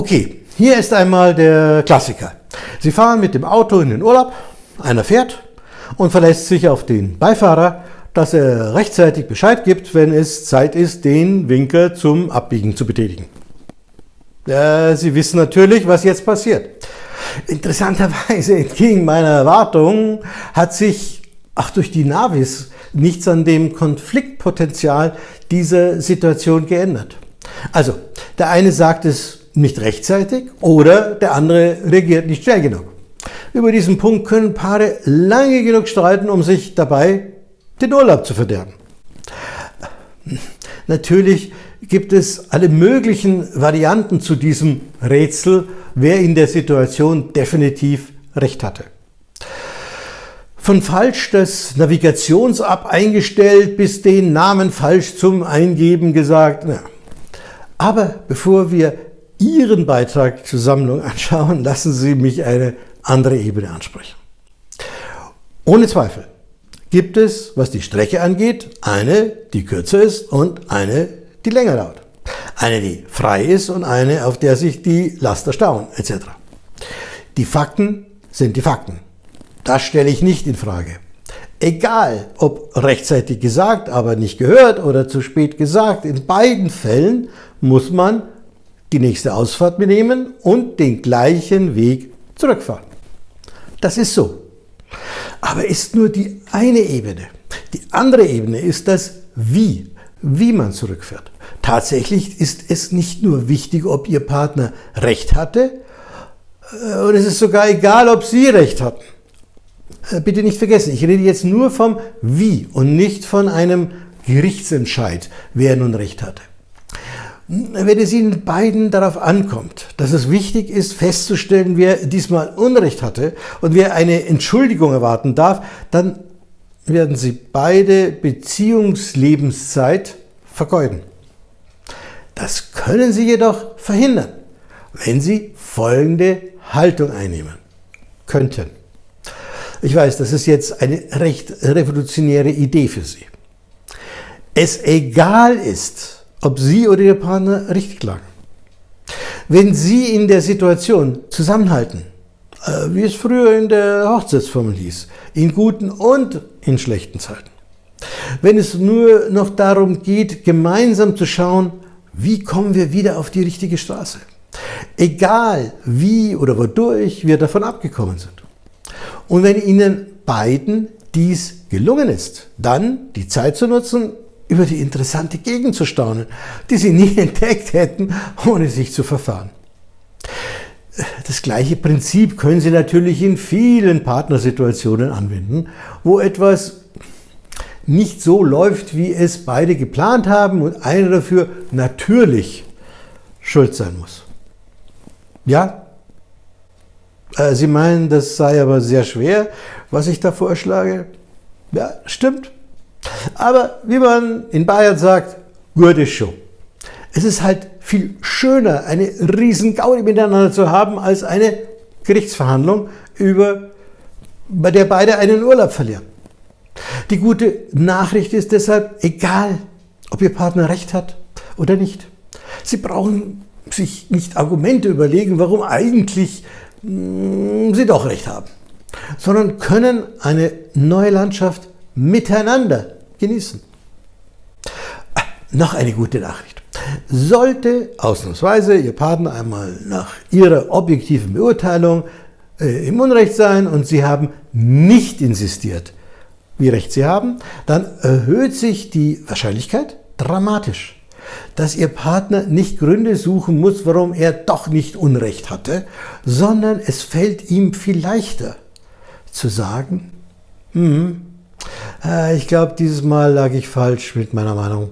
Okay, hier ist einmal der Klassiker. Sie fahren mit dem Auto in den Urlaub, einer fährt und verlässt sich auf den Beifahrer, dass er rechtzeitig Bescheid gibt, wenn es Zeit ist, den Winker zum Abbiegen zu betätigen. Äh, Sie wissen natürlich, was jetzt passiert. Interessanterweise, entgegen meiner Erwartung, hat sich, ach durch die Navis, nichts an dem Konfliktpotenzial dieser Situation geändert. Also, der eine sagt es nicht rechtzeitig oder der andere reagiert nicht schnell genug. Über diesen Punkt können Paare lange genug streiten, um sich dabei den Urlaub zu verderben. Natürlich gibt es alle möglichen Varianten zu diesem Rätsel, wer in der Situation definitiv recht hatte. Von falsch das Navigations-App eingestellt bis den Namen falsch zum Eingeben gesagt. Aber bevor wir Ihren Beitrag zur Sammlung anschauen, lassen Sie mich eine andere Ebene ansprechen. Ohne Zweifel gibt es, was die Strecke angeht, eine, die kürzer ist und eine, die länger dauert. Eine, die frei ist und eine, auf der sich die Laster stauen, etc. Die Fakten sind die Fakten. Das stelle ich nicht in Frage. Egal, ob rechtzeitig gesagt, aber nicht gehört oder zu spät gesagt, in beiden Fällen muss man die nächste Ausfahrt nehmen und den gleichen Weg zurückfahren. Das ist so. Aber ist nur die eine Ebene. Die andere Ebene ist das Wie, wie man zurückfährt. Tatsächlich ist es nicht nur wichtig, ob Ihr Partner Recht hatte, äh, und es ist sogar egal, ob Sie Recht hatten. Äh, bitte nicht vergessen, ich rede jetzt nur vom Wie und nicht von einem Gerichtsentscheid, wer nun Recht hatte. Wenn es Ihnen beiden darauf ankommt, dass es wichtig ist festzustellen, wer diesmal Unrecht hatte und wer eine Entschuldigung erwarten darf, dann werden Sie beide Beziehungslebenszeit vergeuden. Das können Sie jedoch verhindern, wenn Sie folgende Haltung einnehmen könnten. Ich weiß, das ist jetzt eine recht revolutionäre Idee für Sie. Es egal ist, ob Sie oder Ihr Partner richtig lagen. Wenn Sie in der Situation zusammenhalten, äh, wie es früher in der Hochzeitsformel hieß, in guten und in schlechten Zeiten. Wenn es nur noch darum geht, gemeinsam zu schauen, wie kommen wir wieder auf die richtige Straße. Egal wie oder wodurch wir davon abgekommen sind. Und wenn Ihnen beiden dies gelungen ist, dann die Zeit zu nutzen, über die interessante Gegend zu staunen, die sie nie entdeckt hätten, ohne sich zu verfahren. Das gleiche Prinzip können Sie natürlich in vielen Partnersituationen anwenden, wo etwas nicht so läuft, wie es beide geplant haben und einer dafür natürlich schuld sein muss. Ja? Äh, Sie meinen, das sei aber sehr schwer, was ich da vorschlage? Ja, stimmt. Aber wie man in Bayern sagt, gut ist schon. Es ist halt viel schöner, eine riesen Gaudi miteinander zu haben, als eine Gerichtsverhandlung, über, bei der beide einen Urlaub verlieren. Die gute Nachricht ist deshalb, egal, ob Ihr Partner recht hat oder nicht. Sie brauchen sich nicht Argumente überlegen, warum eigentlich mh, hm, Sie doch recht haben, sondern können eine neue Landschaft miteinander genießen. Ah, noch eine gute Nachricht. Sollte ausnahmsweise Ihr Partner einmal nach Ihrer objektiven Beurteilung äh, im Unrecht sein und Sie haben nicht insistiert, wie recht Sie haben, dann erhöht sich die Wahrscheinlichkeit dramatisch, dass Ihr Partner nicht Gründe suchen muss, warum er doch nicht Unrecht hatte, sondern es fällt ihm viel leichter zu sagen, hm, ich glaube, dieses Mal lag ich falsch mit meiner Meinung.